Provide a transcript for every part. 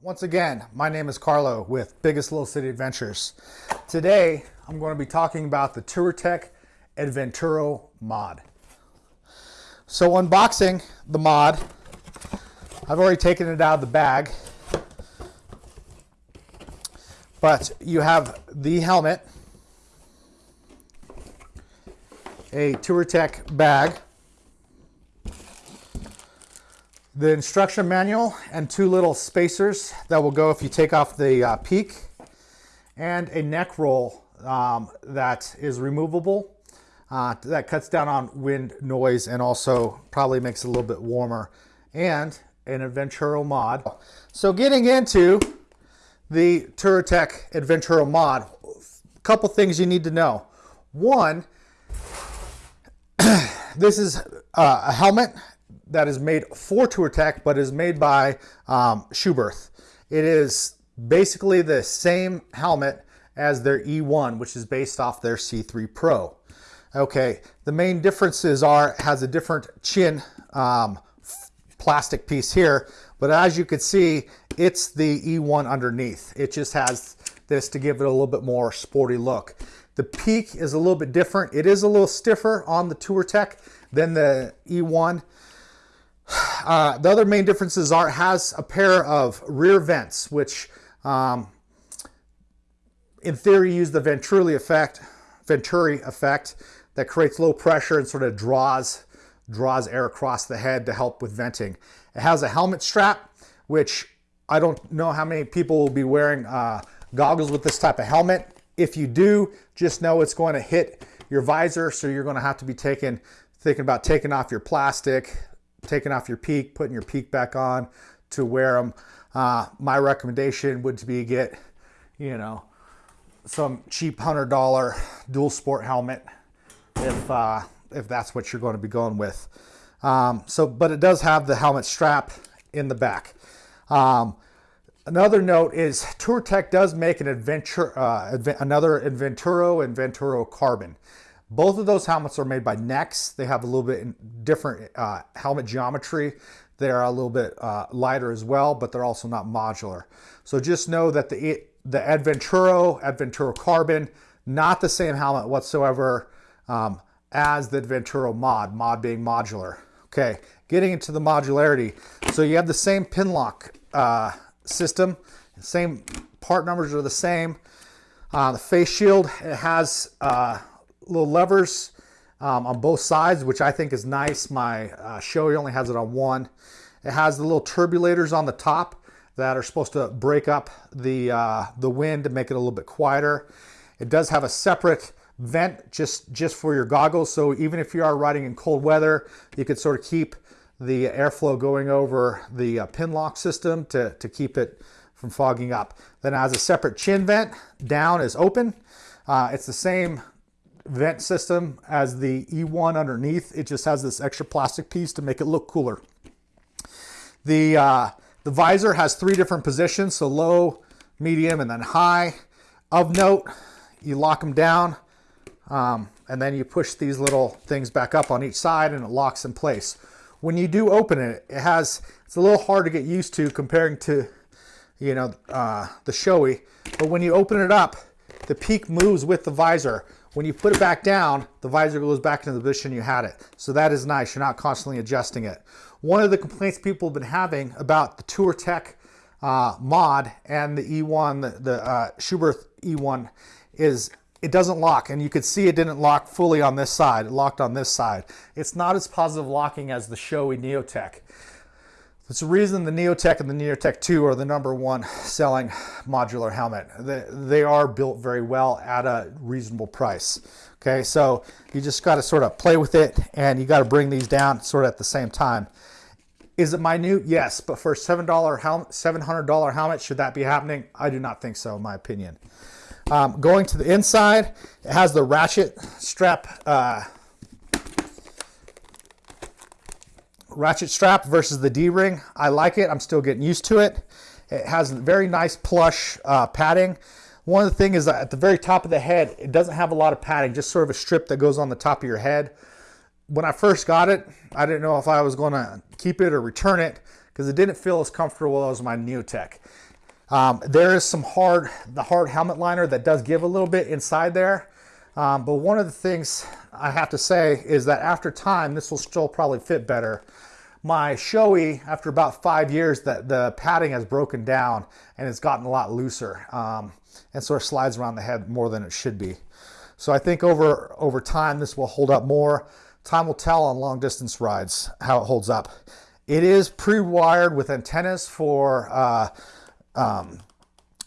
Once again, my name is Carlo with Biggest Little City Adventures. Today, I'm going to be talking about the Touratech Adventuro mod. So unboxing the mod, I've already taken it out of the bag, but you have the helmet, a Touratech bag, the instruction manual and two little spacers that will go if you take off the uh, peak and a neck roll um, that is removable uh, that cuts down on wind noise and also probably makes it a little bit warmer and an Adventuro mod. So getting into the Touratech Adventuro mod, a couple things you need to know. One, this is uh, a helmet that is made for Touratech, but is made by um, Schuberth. It is basically the same helmet as their E1, which is based off their C3 Pro. Okay, the main differences are it has a different chin um, plastic piece here, but as you can see, it's the E1 underneath. It just has this to give it a little bit more sporty look. The peak is a little bit different. It is a little stiffer on the Touratech than the E1. Uh, the other main differences are it has a pair of rear vents, which um, in theory use the Venturi effect, Venturi effect that creates low pressure and sort of draws, draws air across the head to help with venting. It has a helmet strap, which I don't know how many people will be wearing uh, goggles with this type of helmet. If you do, just know it's going to hit your visor, so you're going to have to be taking, thinking about taking off your plastic, taking off your peak, putting your peak back on to wear them. Uh, my recommendation would be get, you know, some cheap hundred dollar dual sport helmet if uh, if that's what you're going to be going with. Um, so, but it does have the helmet strap in the back. Um, another note is Touratech does make an adventure, uh, another Adventuro and Venturo Carbon. Both of those helmets are made by Nexx. They have a little bit different uh, helmet geometry. They're a little bit uh, lighter as well, but they're also not modular. So just know that the, the Adventuro, Adventuro Carbon, not the same helmet whatsoever um, as the Adventuro mod, mod being modular. Okay, getting into the modularity. So you have the same pin lock uh, system, same part numbers are the same. Uh, the face shield, it has uh, little levers um, on both sides, which I think is nice. My uh, only has it on one. It has the little turbulators on the top that are supposed to break up the, uh, the wind to make it a little bit quieter. It does have a separate vent just, just for your goggles. So even if you are riding in cold weather, you could sort of keep the airflow going over the uh, pin lock system to, to keep it from fogging up. Then it has a separate chin vent. Down is open. Uh, it's the same vent system as the E1 underneath. It just has this extra plastic piece to make it look cooler. The, uh, the visor has three different positions, so low, medium, and then high. Of note, you lock them down, um, and then you push these little things back up on each side and it locks in place. When you do open it, it has, it's a little hard to get used to comparing to, you know, uh, the Shoei, but when you open it up, the peak moves with the visor. When you put it back down, the visor goes back into the position you had it. So that is nice. You're not constantly adjusting it. One of the complaints people have been having about the Touratech uh, mod and the E1, the, the uh, Schuberth E1, is it doesn't lock. And you could see it didn't lock fully on this side. It locked on this side. It's not as positive locking as the Shoei Neotech. It's the reason the Neotech and the Neotech 2 are the number one selling modular helmet. They, are built very well at a reasonable price. Okay, so you just got to sort of play with it and you got to bring these down sort of at the same time. Is it minute? Yes, but for a $7 helmet, $700 helmet, should that be happening? I do not think so, in my opinion. Um, going to the inside, it has the ratchet strap uh, ratchet strap versus the D-ring. I like it. I'm still getting used to it. It has very nice plush uh, padding. One of the things is that at the very top of the head, it doesn't have a lot of padding, just sort of a strip that goes on the top of your head. When I first got it, I didn't know if I was going to keep it or return it because it didn't feel as comfortable as my Neotech. Um, there is some hard, the hard helmet liner that does give a little bit inside there. Um, but one of the things I have to say is that after time, this will still probably fit better. My Shoei, after about five years, that the padding has broken down and it's gotten a lot looser um, and sort of slides around the head more than it should be. So I think over, over time, this will hold up more. Time will tell on long distance rides how it holds up. It is pre-wired with antennas for uh, um,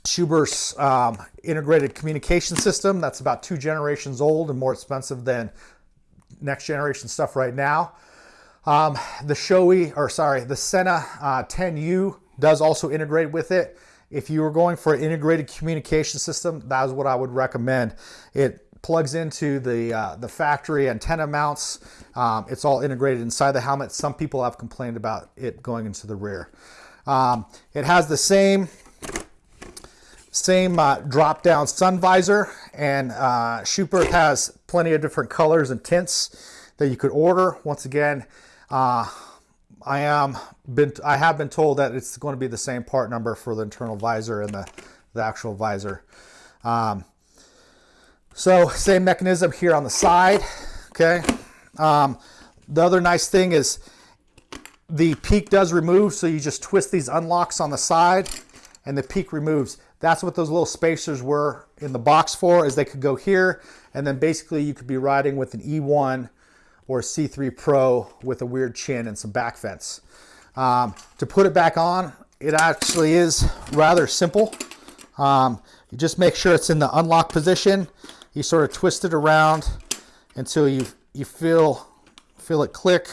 Schuberth's um, integrated communication system. That's about two generations old and more expensive than next generation stuff right now. Um, the Shoei, or sorry, the Sena uh, 10U does also integrate with it. If you were going for an integrated communication system, that is what I would recommend. It plugs into the, uh, the factory antenna mounts. Um, it's all integrated inside the helmet. Some people have complained about it going into the rear. Um, it has the same same uh, drop down sun visor and uh, Schuberth has plenty of different colors and tints that you could order. Once again, uh, I am been I have been told that it's going to be the same part number for the internal visor and the, the actual visor. Um, so same mechanism here on the side, okay? Um, the other nice thing is the peak does remove, so you just twist these unlocks on the side and the peak removes. That's what those little spacers were in the box for, is they could go here, and then basically you could be riding with an E1 or C3 Pro with a weird chin and some back fence. Um, to put it back on, it actually is rather simple. Um, you just make sure it's in the unlock position. You sort of twist it around until you you feel feel it click.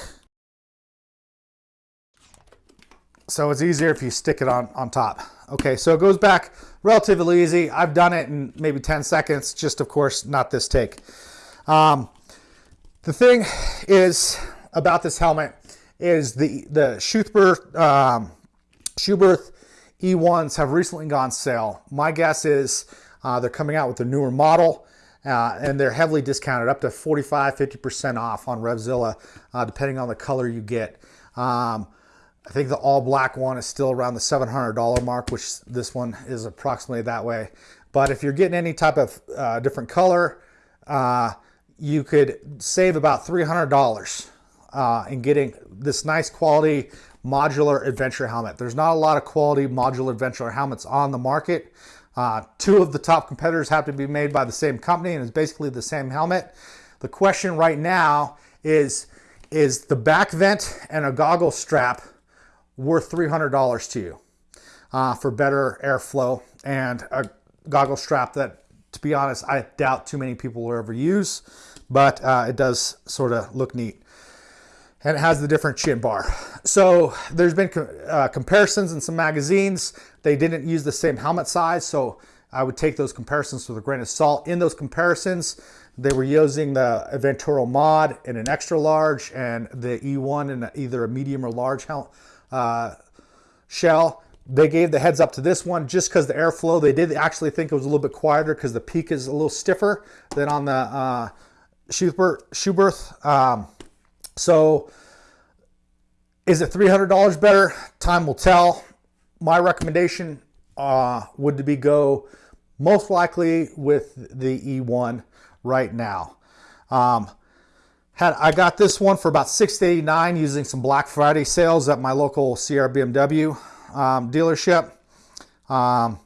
So it's easier if you stick it on, on top. Okay, so it goes back relatively easy. I've done it in maybe 10 seconds, just of course, not this take. Um, the thing is about this helmet is the, the Schuberth, um, Schuberth E1s have recently gone sale. My guess is uh, they're coming out with a newer model uh, and they're heavily discounted up to 45, 50% off on Revzilla, uh, depending on the color you get. Um, I think the all black one is still around the $700 mark, which this one is approximately that way. But if you're getting any type of uh, different color, uh, you could save about $300 uh, in getting this nice quality modular adventure helmet. There's not a lot of quality modular adventure helmets on the market. Uh, two of the top competitors have to be made by the same company and it's basically the same helmet. The question right now is, is the back vent and a goggle strap worth $300 to you uh, for better airflow and a goggle strap that, to be honest, I doubt too many people will ever use, but uh, it does sort of look neat. And it has the different chin bar. So there's been uh, comparisons in some magazines. They didn't use the same helmet size, so I would take those comparisons with a grain of salt. In those comparisons, they were using the Aventuro Mod in an extra large and the E1 in either a medium or large uh, shell. They gave the heads up to this one just because the airflow, they did actually think it was a little bit quieter because the peak is a little stiffer than on the uh, Schuberth. Schuberth. Um, so is it $300 better? Time will tell. My recommendation uh, would be go most likely with the E1 right now. Um, had, I got this one for about 689 using some Black Friday sales at my local CR BMW um, dealership. Um,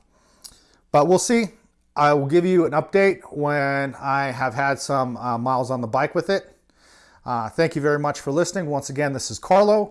but we'll see. I will give you an update when I have had some uh, miles on the bike with it. Uh, thank you very much for listening. Once again, this is Carlo.